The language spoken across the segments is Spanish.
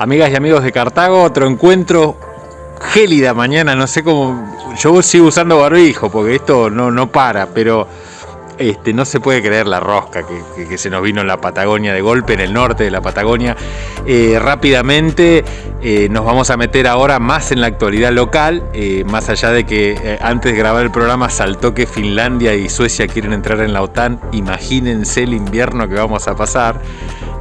Amigas y amigos de Cartago, otro encuentro gélida mañana, no sé cómo. Yo sigo usando barbijo porque esto no, no para, pero este, no se puede creer la rosca que, se nos vino en la Patagonia de golpe, en el norte de la Patagonia. Eh, rápidamente eh, nos vamos a meter ahora más en la actualidad local, eh, más allá de que antes de grabar el programa saltó que Finlandia y Suecia quieren entrar en la OTAN. Imagínense el invierno que vamos a pasar.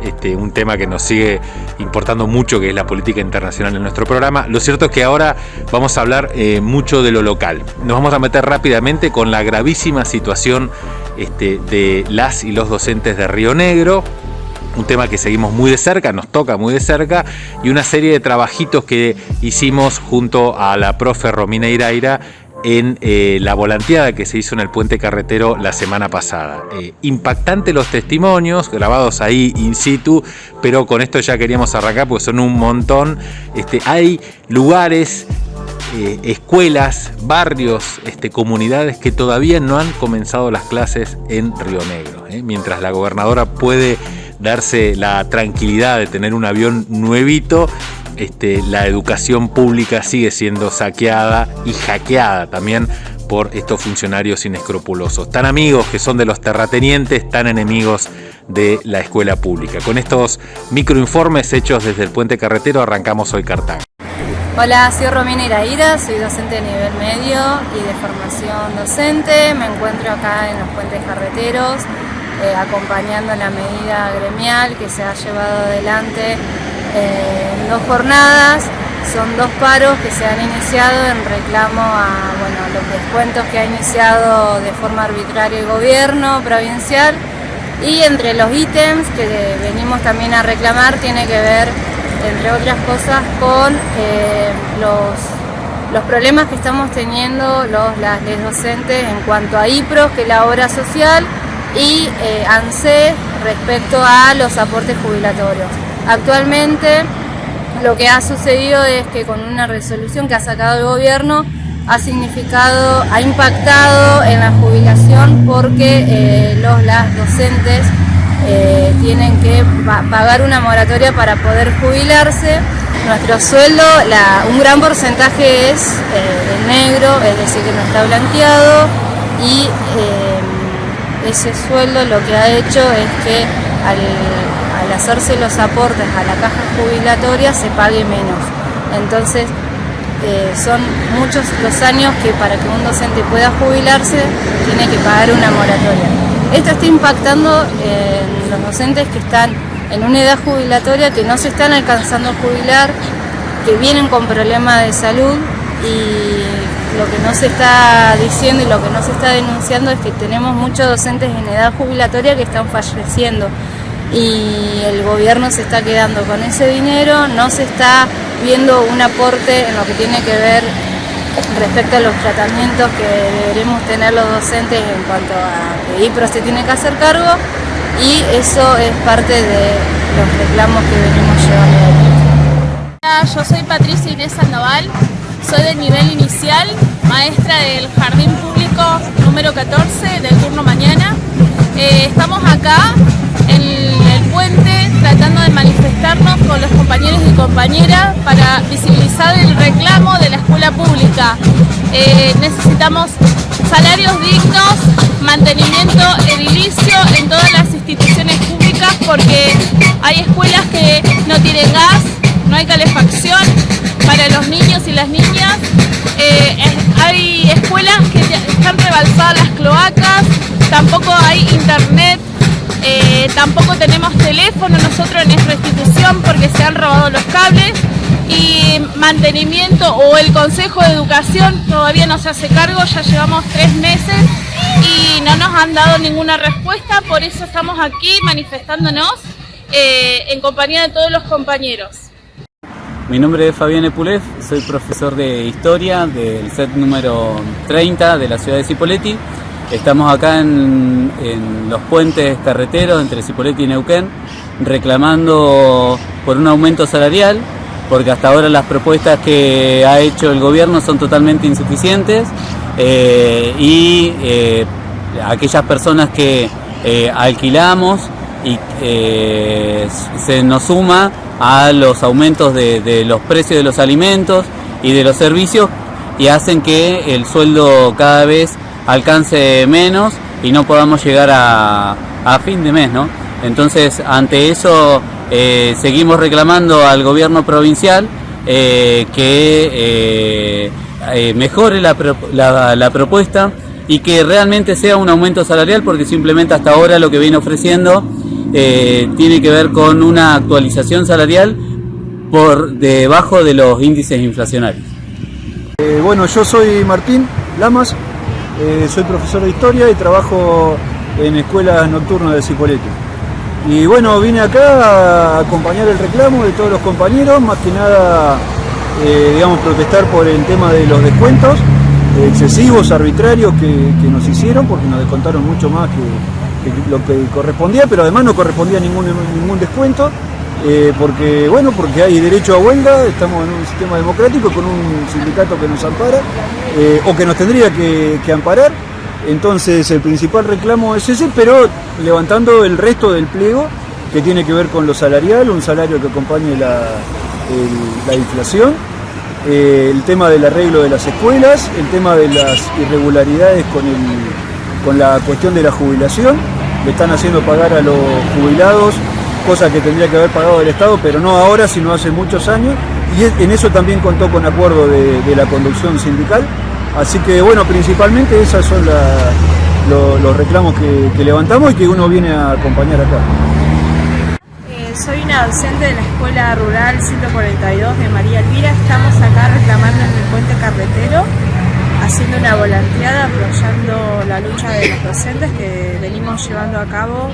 Este, un tema que nos sigue importando mucho, que es la política internacional en nuestro programa. Lo cierto es que ahora vamos a hablar mucho de lo local. Nos vamos a meter rápidamente con la gravísima situación este, de las y los docentes de Río Negro un tema que seguimos muy de cerca, nos toca muy de cerca, y una serie de trabajitos que hicimos junto a la profe Romina Iraira en eh, la volanteada que se hizo en el puente carretero la semana pasada. Eh, impactante los testimonios, grabados ahí in situ, pero con esto ya queríamos arrancar porque son un montón. Este, hay lugares eh, escuelas, barrios, este, comunidades que todavía no han comenzado las clases en Río Negro. ¿eh? Mientras la gobernadora puede darse la tranquilidad de tener un avión nuevito, este, la educación pública sigue siendo saqueada y hackeada también por estos funcionarios inescrupulosos, tan amigos que son de los terratenientes, tan enemigos de la escuela pública. Con estos microinformes hechos desde el puente carretero arrancamos hoy Cartago. Hola, soy Romina Iraíra, soy docente de nivel medio y de formación docente. Me encuentro acá en los puentes carreteros eh, acompañando la medida gremial que se ha llevado adelante en dos jornadas. Son dos paros que se han iniciado en reclamo a bueno, los descuentos que ha iniciado de forma arbitraria el gobierno provincial y entre los ítems que venimos también a reclamar tiene que ver entre otras cosas, con eh, los, los, problemas que estamos teniendo los, las docentes en cuanto a IPROS, que es la obra social, y eh, respecto a los aportes jubilatorios. Actualmente lo que ha sucedido es que con una resolución que ha sacado el gobierno ha significado, ha impactado en la jubilación porque eh, los, las docentes eh, tienen que pagar una moratoria para poder jubilarse. Nuestro sueldo, un gran porcentaje es eh, negro, es decir, que no está blanqueado y ese sueldo lo que ha hecho es que al, hacerse los aportes a la caja jubilatoria se pague menos. Entonces, son muchos los años que para que un docente pueda jubilarse tiene que pagar una moratoria. Esto está impactando en los docentes que están en una edad jubilatoria, que no se están alcanzando a jubilar, que vienen con problemas de salud y lo que no se está diciendo y lo que no se está denunciando es que tenemos muchos docentes en edad jubilatoria que están falleciendo y el gobierno se está quedando con ese dinero, no se está viendo un aporte en lo que tiene que ver respecto a los tratamientos que deberemos tener los docentes en cuanto a que IPRO se tiene que hacer cargo y eso es parte de los reclamos que venimos llevando yo soy Patricia Inés Sandoval, soy del nivel inicial, maestra del Jardín Público número 14 del turno mañana. Eh, estamos acá en tratando de manifestarnos con los compañeros y compañeras para visibilizar el reclamo de la escuela pública. Eh, necesitamos salarios dignos, mantenimiento edilicio en todas las instituciones públicas porque hay escuelas que no tienen gas, no hay calefacción para los niños y las niñas, eh, hay escuelas que están rebalsadas las cloacas, tampoco hay internet, eh, tampoco tenemos teléfono nosotros en nuestra institución porque se han robado los cables y mantenimiento o el Consejo de Educación todavía no se hace cargo, ya llevamos tres meses y no nos han dado ninguna respuesta, por eso estamos aquí manifestándonos eh, en compañía de todos los compañeros. Mi nombre es Fabián Epulef, soy profesor de Historia del set número 30 de la ciudad de Cipolletti. Estamos acá en, los puentes carreteros entre Cipolletti y Neuquén reclamando por un aumento salarial porque hasta ahora las propuestas que ha hecho el gobierno son totalmente insuficientes eh, y eh, aquellas personas que eh, alquilamos y se nos suma a los aumentos de, los precios de los alimentos y de los servicios y hacen que el sueldo cada vez alcance menos y no podamos llegar a, fin de mes, ¿no? Entonces, ante eso, eh, seguimos reclamando al gobierno provincial eh, que eh, mejore la, la, propuesta y que realmente sea un aumento salarial, porque simplemente hasta ahora lo que viene ofreciendo tiene que ver con una actualización salarial por debajo de los índices inflacionarios. bueno, yo soy Martín Lamas, soy profesor de historia y trabajo en escuelas nocturnas de Cipolletti. Y bueno, vine acá a acompañar el reclamo de todos los compañeros, más que nada, eh, digamos, protestar por el tema de los descuentos excesivos, arbitrarios que, nos hicieron, porque nos descontaron mucho más que, lo que correspondía, pero además no correspondía ningún, ningún descuento, eh, porque, bueno, porque hay derecho a huelga, estamos en un sistema democrático con un sindicato que nos ampara, eh, o que nos tendría que amparar, entonces el principal reclamo es ese, pero levantando el resto del pliego que tiene que ver con lo salarial, un salario que acompañe la, inflación, eh, el tema del arreglo de las escuelas, el tema de las irregularidades con, con la cuestión de la jubilación, le están haciendo pagar a los jubilados, cosa que tendría que haber pagado el Estado, pero no ahora, sino hace muchos años, y en eso también contó con acuerdo de la conducción sindical. Así que bueno, principalmente esos son los reclamos que, levantamos y que uno viene a acompañar acá. Eh, soy una docente de la Escuela Rural 142 de María Elvira. Estamos acá reclamando en el puente carretero haciendo una volanteada apoyando la lucha de los docentes que venimos llevando a cabo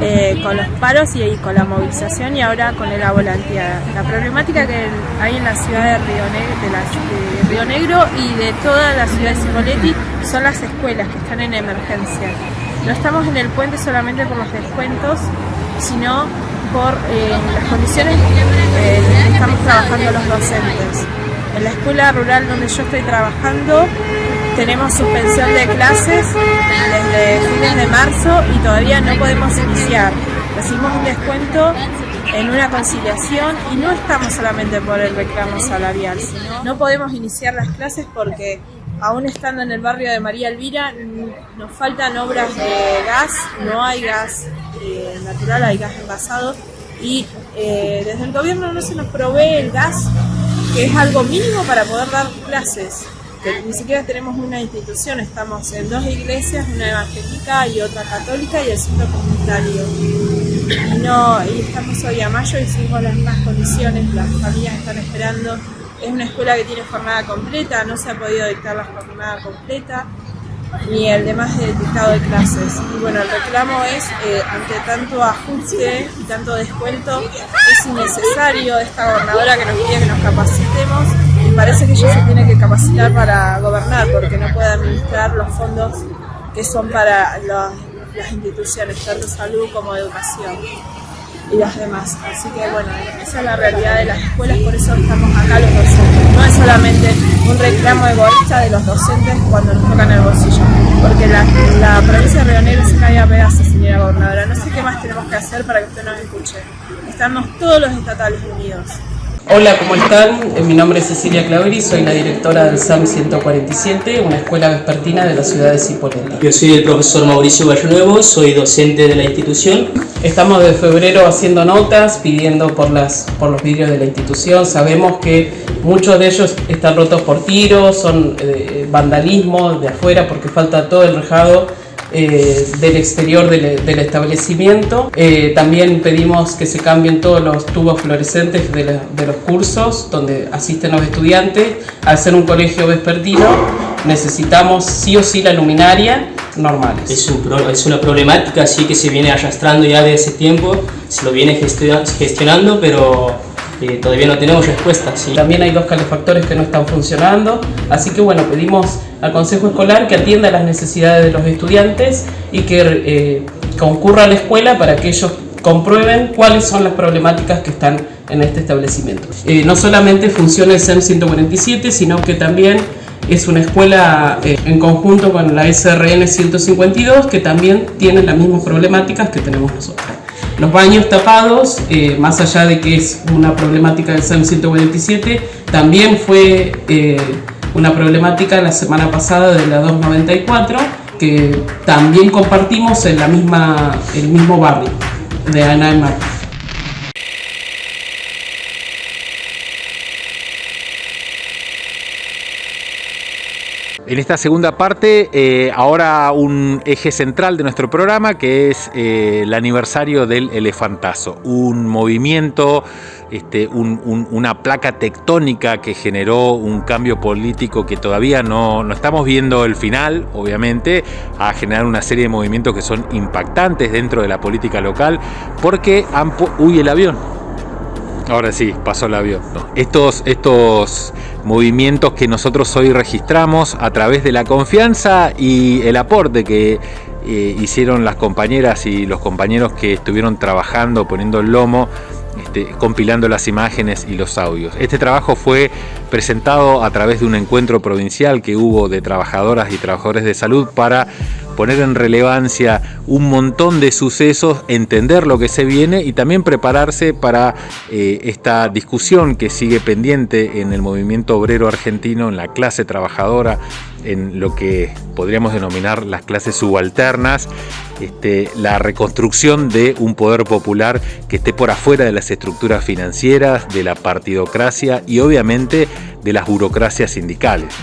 eh, con los paros y, con la movilización y ahora con la volanteada. La problemática que hay en la ciudad de Río, Negro, de, Río Negro y de toda la ciudad de Cipolletti son las escuelas que están en emergencia. No estamos en el puente solamente por los descuentos, sino por eh, las condiciones eh, en que estamos trabajando los docentes. En la escuela rural donde yo estoy trabajando tenemos suspensión de clases desde fines de marzo y todavía no podemos iniciar. Recibimos un descuento en una conciliación y no estamos solamente por el reclamo salarial, sino no podemos iniciar las clases porque aún estando en el barrio de María Elvira nos faltan obras de gas, no hay gas eh, natural, hay gas envasado y eh, desde el gobierno no se nos provee el gas que es algo mínimo para poder dar clases. Ni siquiera tenemos una institución, estamos en dos iglesias, una evangélica y otra católica y el centro comunitario. Y, no, y estamos hoy a mayo y seguimos las mismas condiciones, las familias están esperando. Es una escuela que tiene jornada completa, no se ha podido dictar la jornada completa ni el demás del dictado de clases. Y bueno, el reclamo es, eh, ante tanto ajuste y tanto descuento, es innecesario esta gobernadora que nos pide que nos capacitemos y parece que ella se tiene que capacitar para gobernar porque no puede administrar los fondos que son para las instituciones, tanto salud como educación y las demás. Así que bueno, esa es la realidad de las escuelas, por eso estamos acá los docentes. No es solamente un reclamo egoísta de los docentes cuando nos tocan el bolsillo, porque la, provincia de Río Negro se cae a pedazos, señora gobernadora. No sé qué más tenemos que hacer para que usted nos escuche. Estamos todos los estatales unidos. Hola, ¿cómo están? Eh, mi nombre es Cecilia Clavery, soy la directora del SAM 147, una escuela vespertina de la ciudad de Cipolletti. Yo soy el profesor Mauricio Nuevo, soy docente de la institución. Estamos de febrero haciendo notas, pidiendo por, las, por los vidrios de la institución. Sabemos que muchos de ellos están rotos por tiros, son eh, vandalismo de afuera porque falta todo el rejado eh, del exterior del, establecimiento. Eh, también pedimos que se cambien todos los tubos fluorescentes de, los cursos donde asisten los estudiantes. Al ser un colegio vespertino necesitamos sí o sí la luminaria normal. Es, es una problemática así que se viene arrastrando ya de ese tiempo, se lo viene gestionando, pero eh, todavía no tenemos respuestas. También hay dos calefactores que no están funcionando, así que bueno, pedimos al Consejo Escolar que atienda las necesidades de los estudiantes y que eh, concurra a la escuela para que ellos comprueben cuáles son las problemáticas que están en este establecimiento. Eh, no solamente funciona el SEM 147, sino que también es una escuela en conjunto con la SRN 152 que también tiene las mismas problemáticas que tenemos nosotros. Los baños tapados, eh, más allá de que es una problemática del SEM 147, también fue eh, una problemática la semana pasada de la 294, que también compartimos en la misma, el mismo barrio de Ana En esta segunda parte, eh, ahora un eje central de nuestro programa que es eh, el aniversario del elefantazo, un movimiento, este, una placa tectónica que generó un cambio político que todavía no, no estamos viendo el final, obviamente, a generar una serie de movimientos que son impactantes dentro de la política local, porque han... Uy, el avión. Ahora sí, pasó el avión. Estos, estos movimientos que nosotros hoy registramos a través de la confianza y el aporte que eh, hicieron las compañeras y los compañeros que estuvieron trabajando, poniendo el lomo, este, compilando las imágenes y los audios. Este trabajo fue presentado a través de un encuentro provincial que hubo de trabajadoras y trabajadores de salud para poner en relevancia un montón de sucesos, entender lo que se viene y también prepararse para eh, esta discusión que sigue pendiente en el movimiento obrero argentino, en la clase trabajadora, en lo que podríamos denominar las clases subalternas, este, la reconstrucción de un poder popular que esté por afuera de las estructuras financieras, de la partidocracia y obviamente de las burocracias sindicales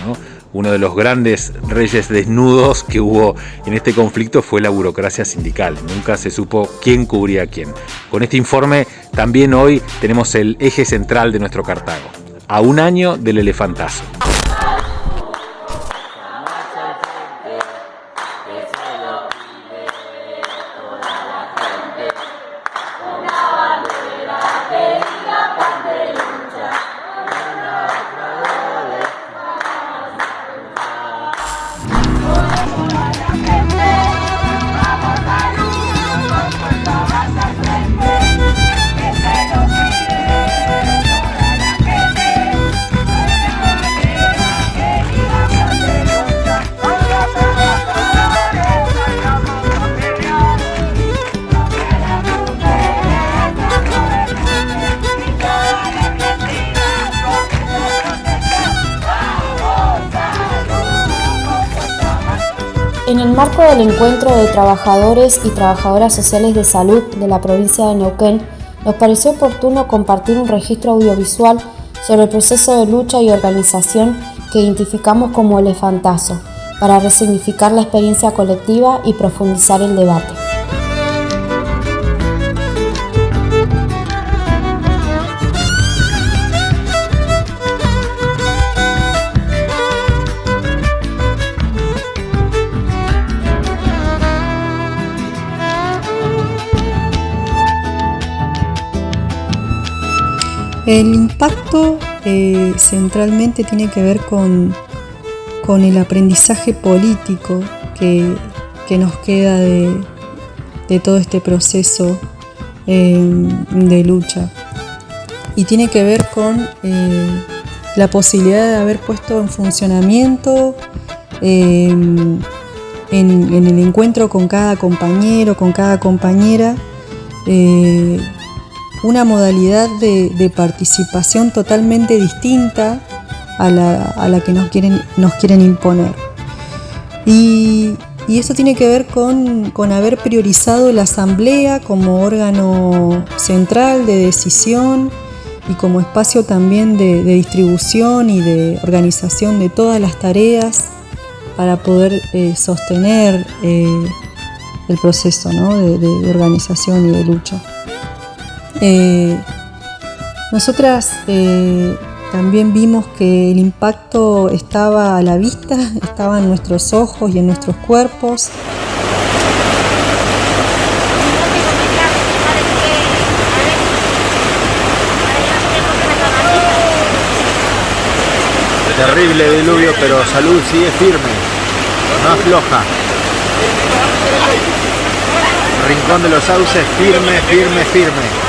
uno de los grandes reyes desnudos que hubo en este conflicto fue la burocracia sindical. Nunca se supo quién cubría a quién. Con este informe también hoy tenemos el eje central de nuestro Cartago, a un año del elefantazo. Marco del encuentro de trabajadores y trabajadoras sociales de salud de la provincia de Neuquén, nos pareció oportuno compartir un registro audiovisual sobre el proceso de lucha y organización que identificamos como elefantazo, para resignificar la experiencia colectiva y profundizar el debate. El impacto eh, centralmente tiene que ver con, con el aprendizaje político que, nos queda de, todo este proceso eh, de lucha. Y tiene que ver con eh, la posibilidad de haber puesto en funcionamiento en, en, el encuentro con cada compañero, con cada compañera, una modalidad de, participación totalmente distinta a la, que nos quieren, nos quieren imponer. Y, eso tiene que ver con, haber priorizado la asamblea como órgano central de decisión y como espacio también de, distribución y de organización de todas las tareas para poder eh, sostener eh, el proceso de organización y de lucha. Eh, nosotras eh, también vimos que el impacto estaba a la vista, estaba en nuestros ojos y en nuestros cuerpos. Terrible diluvio, pero salud sigue firme, no afloja. Rincón de los Sauces firme, firme, firme.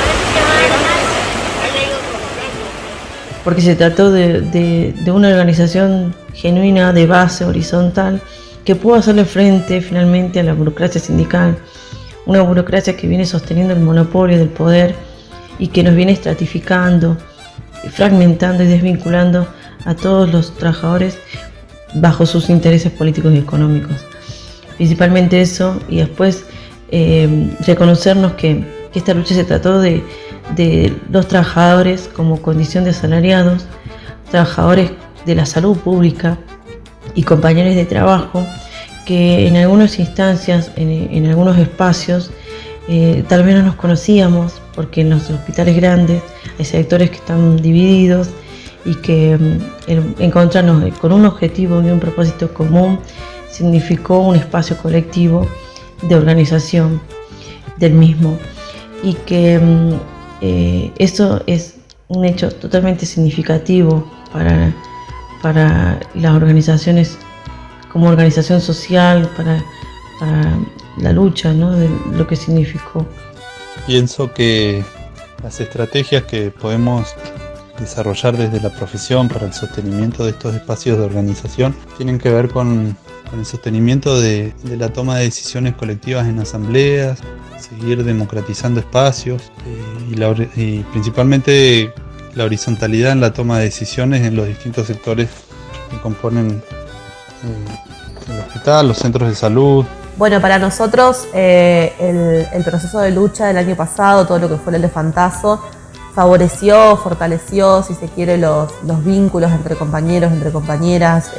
Porque se trató de, una organización genuina de base horizontal que pudo hacerle frente finalmente a la burocracia sindical, una burocracia que viene sosteniendo el monopolio del poder y que nos viene estratificando, fragmentando y desvinculando a todos los trabajadores bajo sus intereses políticos y económicos. Principalmente eso y después eh, reconocernos que, esta lucha se trató de, de los trabajadores como condición de asalariados, trabajadores de la salud pública y compañeros de trabajo que en algunas instancias, en, algunos espacios, eh, tal vez no nos conocíamos porque en los hospitales grandes hay sectores que están divididos y que mm, encontrarnos con un objetivo y un propósito común significó un espacio colectivo de organización del mismo. Y que mm, eh, eso es un hecho totalmente significativo para, para las organizaciones como organización social, para, la lucha, ¿no? de lo que significó. Pienso que las estrategias que podemos desarrollar desde la profesión para el sostenimiento de estos espacios de organización tienen que ver con, el sostenimiento de, la toma de decisiones colectivas en asambleas, seguir democratizando espacios eh, y, principalmente la horizontalidad en la toma de decisiones en los distintos sectores que componen eh, el hospital, los centros de salud. Bueno, para nosotros eh, el, proceso de lucha del año pasado, todo lo que fue el elefantazo, favoreció, fortaleció, si se quiere, los, vínculos entre compañeros, entre compañeras,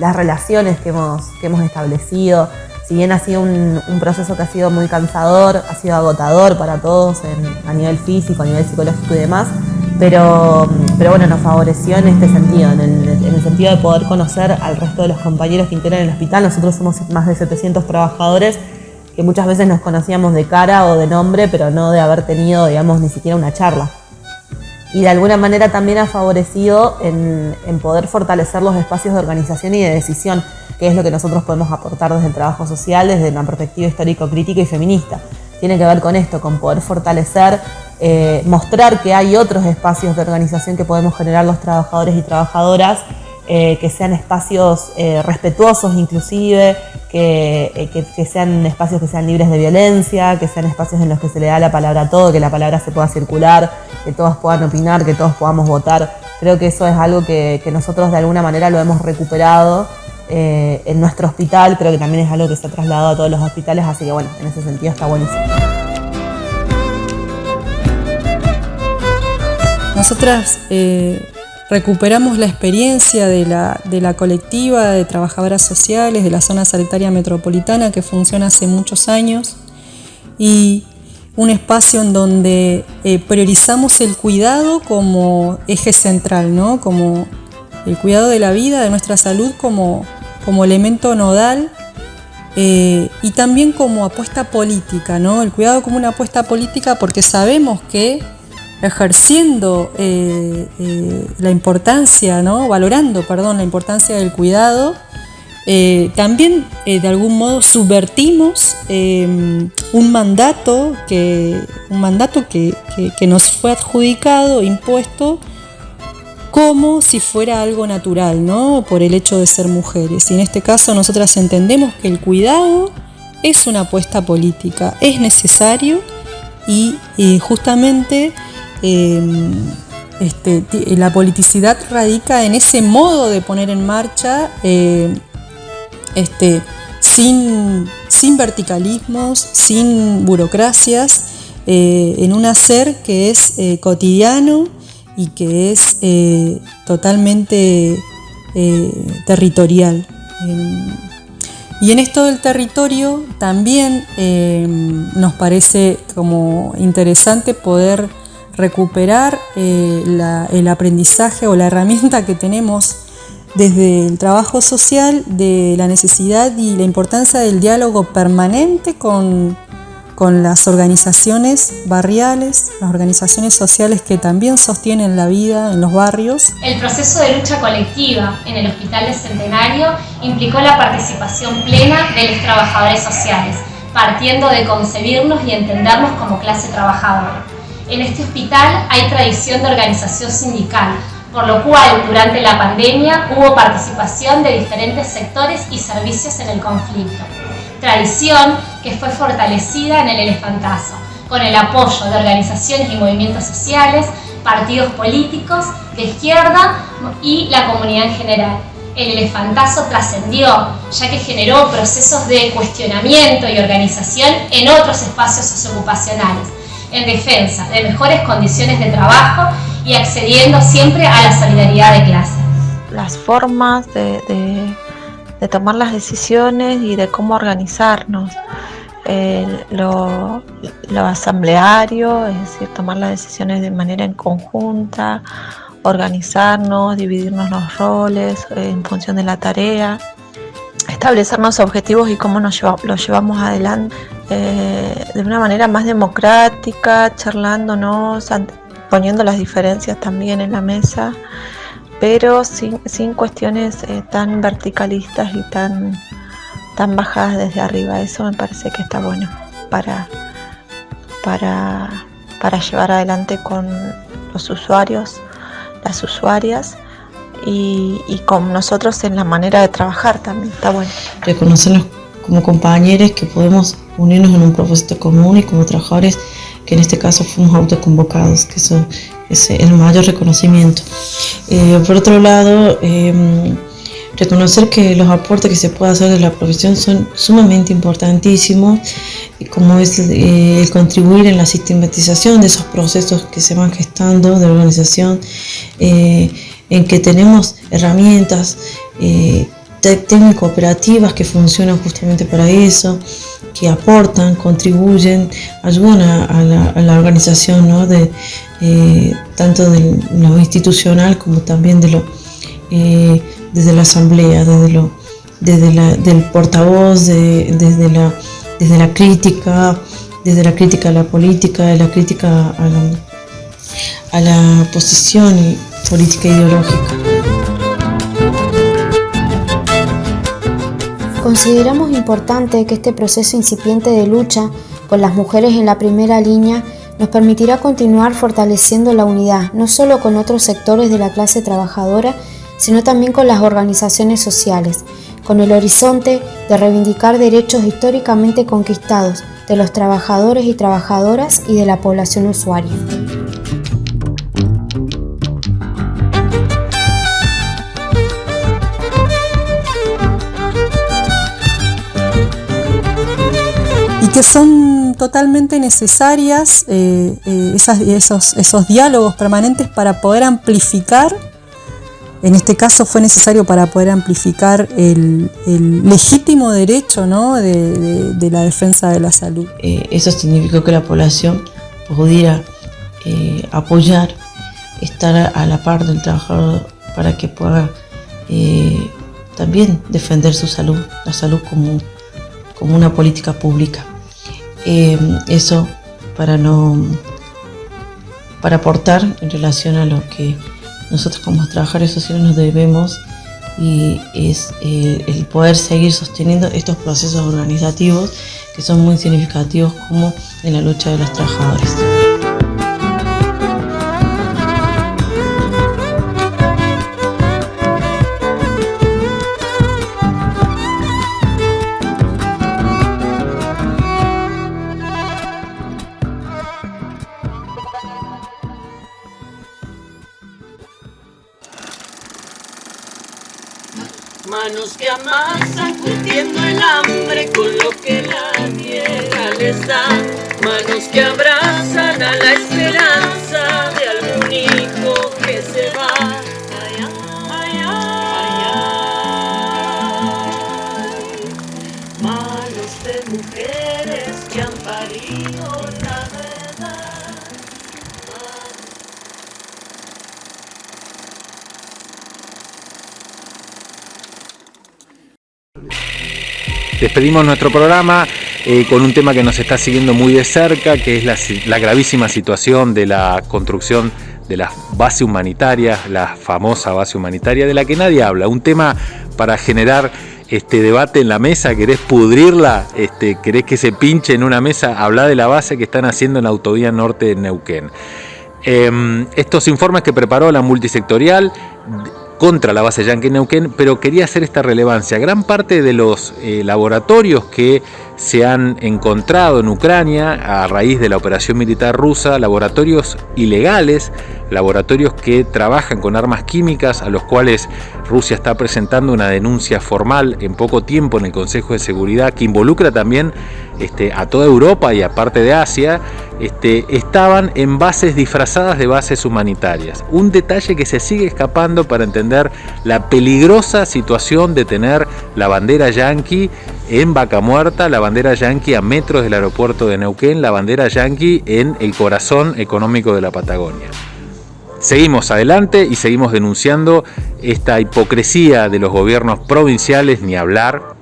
las relaciones que hemos, que hemos establecido. Si bien ha sido un, proceso que ha sido muy cansador, ha sido agotador para todos a nivel físico, a nivel psicológico y demás, pero, pero bueno, nos favoreció en este sentido, en el, sentido de poder conocer al resto de los compañeros que integran el hospital. Nosotros somos más de 700 trabajadores que muchas veces nos conocíamos de cara o de nombre, pero no de haber tenido, digamos, ni siquiera una charla. Y de alguna manera también ha favorecido en, poder fortalecer los espacios de organización y de decisión, que es lo que nosotros podemos aportar desde el trabajo social, desde una perspectiva histórico-crítica y feminista. Tiene que ver con esto, con poder fortalecer eh, mostrar que hay otros espacios de organización que podemos generar los trabajadores y trabajadoras, eh, que sean espacios eh, respetuosos inclusive, que, que, sean espacios que sean libres de violencia, que sean espacios en los que se le da la palabra a todo, que la palabra se pueda circular, que todos puedan opinar, que todos podamos votar. Creo que eso es algo que, que nosotros de alguna manera lo hemos recuperado en nuestro hospital, creo que también es algo que se ha trasladado a todos los hospitales, así que bueno, en ese sentido está buenísimo. Nosotras eh, recuperamos la experiencia de la, colectiva de trabajadoras sociales de la zona sanitaria metropolitana que funciona hace muchos años y un espacio en donde eh, priorizamos el cuidado como eje central, ¿no? como el cuidado de la vida, de nuestra salud como, como elemento nodal eh, y también como apuesta política, ¿no? el cuidado como una apuesta política porque sabemos que ejerciendo eh, eh, la importancia, valorando perdón, la importancia del cuidado, eh, también de algún modo subvertimos un mandato, que, un mandato que, nos fue adjudicado, impuesto, como si fuera algo natural, ¿no? por el hecho de ser mujeres. Y en este caso nosotras entendemos que el cuidado es una apuesta política, es necesario y justamente Em, este, la politicidad radica en ese modo de poner en marcha em, este, sin, verticalismos, sin burocracias, eh, en un hacer que es eh, cotidiano y que es eh, totalmente territorial. Em, y en esto del territorio también nos parece como interesante poder recuperar eh, el aprendizaje o la herramienta que tenemos desde el trabajo social de la necesidad y la importancia del diálogo permanente con, con las organizaciones barriales, las organizaciones sociales que también sostienen la vida en los barrios. El proceso de lucha colectiva en el Hospital de Centenario implicó la participación plena de los trabajadores sociales, partiendo de concebirnos y entendernos como clase trabajadora. En este hospital hay tradición de organización sindical, por lo cual durante la pandemia hubo participación de diferentes sectores y servicios en el conflicto. tradición que fue fortalecida en el elefantazo, con el apoyo de organizaciones y movimientos sociales, partidos políticos de izquierda y la comunidad en general. El elefantazo trascendió, ya que generó procesos de cuestionamiento y organización en otros espacios socioocupacionales, en defensa de mejores condiciones de trabajo y accediendo siempre a la solidaridad de clase. Las formas de, de, tomar las decisiones y de cómo organizarnos. lo, lo, asambleario, es decir, tomar las decisiones de manera en conjunta, organizarnos, dividirnos los roles en función de la tarea, establecernos objetivos y cómo nos los llevamos adelante eh, de una manera más democrática, charlándonos, poniendo las diferencias también en la mesa, pero sin, cuestiones eh, tan verticalistas y tan, tan bajadas desde arriba. Eso me parece que está bueno para, para, para llevar adelante con los usuarios, las usuarias y, y con nosotros en la manera de trabajar también. Está bueno. Reconocernos como compañeros que podemos unirnos en un propósito común y como trabajadores que en este caso fuimos autoconvocados, que eso es el mayor reconocimiento. Eh, por otro lado, em, reconocer que los aportes que se puede hacer de la profesión son sumamente importantísimos, como es eh, el contribuir en la sistematización de esos procesos que se van gestando de organización, eh, en que tenemos herramientas técnico operativas que funcionan justamente para eso, que aportan, contribuyen, ayudan a, la, organización ¿no? de, eh, tanto de lo institucional como también de lo, eh, desde la asamblea, desde, lo, desde la, del portavoz, desde, la, desde la crítica, desde la crítica a la política, de la crítica a la, a la posición política ideológica. Consideramos importante que este proceso incipiente de lucha por las mujeres en la primera línea nos permitirá continuar fortaleciendo la unidad, no solo con otros sectores de la clase trabajadora, sino también con las organizaciones sociales, con el horizonte de reivindicar derechos históricamente conquistados de los trabajadores y trabajadoras y de la población usuaria. Que son totalmente necesarias eh, eh, esos, esos diálogos permanentes para poder amplificar, en este caso fue necesario para poder amplificar el, legítimo derecho de, la defensa de la salud. Eh, eso significó que la población pudiera apoyar, estar a la par del trabajador para que pueda también defender su salud, la salud como una política pública. Eh, eso para no para aportar en relación a lo que nosotros como trabajadores sociales nos debemos y es eh, el poder seguir sosteniendo estos procesos organizativos que son muy significativos como en la lucha de los trabajadores. Curtiendo el hambre con lo que la tierra les da. Manos que abrazan a la esperanza de algún hijo que se va. Manos de mujeres que han parido la verdad. Despedimos nuestro programa eh, con un tema que nos está siguiendo muy de cerca, que es la, gravísima situación de la construcción de la base humanitaria, la famosa base humanitaria de la que nadie habla. Un tema para generar este debate en la mesa, querés pudrirla, este, querés que se pinche en una mesa, habla de la base que están haciendo en la autovía norte de Neuquén. Em, estos informes que preparó la multisectorial contra la base Yankee Neuquén, pero quería hacer esta relevancia. Gran parte de los eh, laboratorios que se han encontrado en Ucrania a raíz de la operación militar rusa, laboratorios ilegales, laboratorios que trabajan con armas químicas, a los cuales Rusia está presentando una denuncia formal en poco tiempo en el Consejo de Seguridad, que involucra también este, a toda Europa y a parte de Asia, este, estaban en bases disfrazadas de bases humanitarias. Un detalle que se sigue escapando para entender la peligrosa situación de tener la bandera yanqui en Vaca Muerta, la bandera yanqui a metros del aeropuerto de Neuquén, la bandera yanqui en el corazón económico de la Patagonia. Seguimos adelante y seguimos denunciando esta hipocresía de los gobiernos provinciales, ni hablar,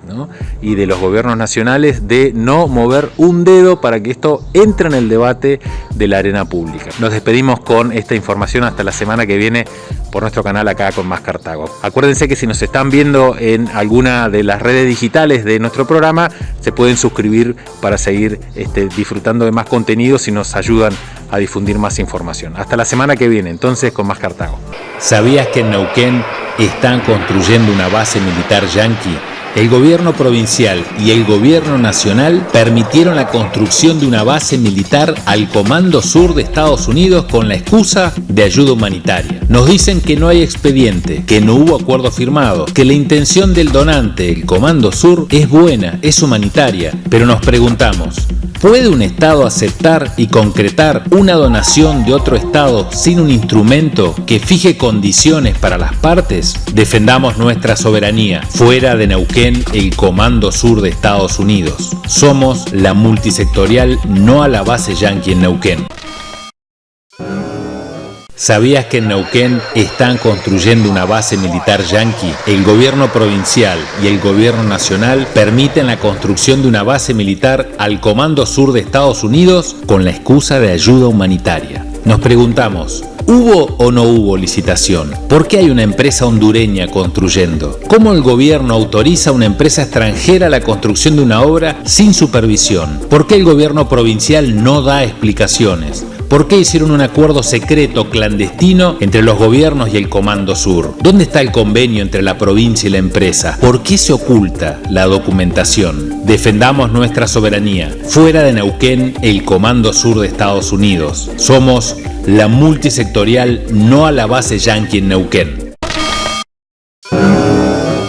y de los gobiernos nacionales de no mover un dedo para que esto entre en el debate de la arena pública. Nos despedimos con esta información hasta la semana que viene por nuestro canal acá con Más Cartago. Acuérdense que si nos están viendo en alguna de las redes digitales de nuestro programa, se pueden suscribir para seguir este, disfrutando de más contenidos y nos ayudan a difundir más información. Hasta la semana que viene, entonces con Más Cartago. ¿Sabías que en Neuquén están construyendo una base militar yanqui? El gobierno provincial y el gobierno nacional permitieron la construcción de una base militar al Comando Sur de Estados Unidos con la excusa de ayuda humanitaria. Nos dicen que no hay expediente, que no hubo acuerdo firmado, que la intención del donante, el Comando Sur, es buena, es humanitaria, pero nos preguntamos, ¿Puede un Estado aceptar y concretar una donación de otro Estado sin un instrumento que fije condiciones para las partes? Defendamos nuestra soberanía. Fuera de Neuquén, el Comando Sur de Estados Unidos. Somos la multisectorial no a la base yanqui en Neuquén. ¿Sabías que en Neuquén están construyendo una base militar yanqui? El gobierno provincial y el gobierno nacional permiten la construcción de una base militar al Comando Sur de Estados Unidos con la excusa de ayuda humanitaria. Nos preguntamos, ¿Hubo o no hubo licitación? ¿Por qué hay una empresa hondureña construyendo? ¿Cómo el gobierno autoriza a una empresa extranjera la construcción de una obra sin supervisión? ¿Por qué el gobierno provincial no da explicaciones? ¿Por qué hicieron un acuerdo secreto clandestino entre los gobiernos y el Comando Sur? ¿Dónde está el convenio entre la provincia y la empresa? ¿Por qué se oculta la documentación? Defendamos nuestra soberanía. Fuera de Neuquén, el Comando Sur de Estados Unidos. Somos la multisectorial no a la base yanqui en Neuquén.